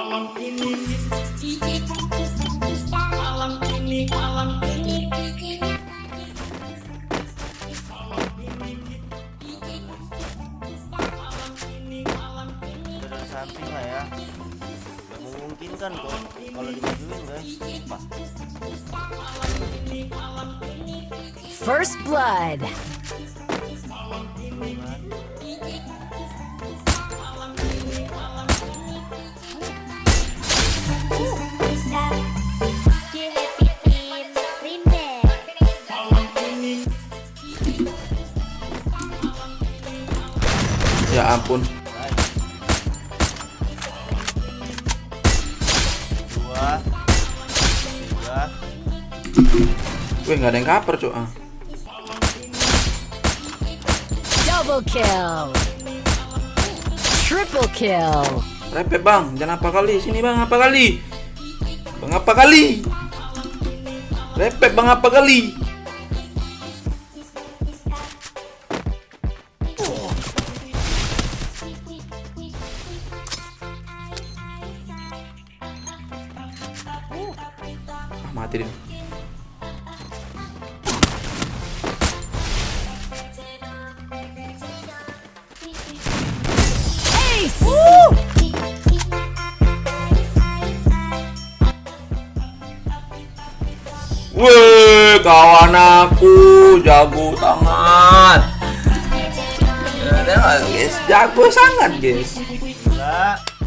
malam ini. Malam ini malam ini. Samping lah ya. Gak memungkinkan kok. Kalau dimajuin guys. Pas. First blood. Ya ampun. Dua Tiga Wih nggak ada yang cover cok. Ah. Double kill. Triple kill. Repet bang, jangan apa kali. Sini bang, apa kali? Bang apa kali? Repet bang apa kali? Mati dia. Wih, kawan aku jago sangat. Guys, jago sangat, guys. Gila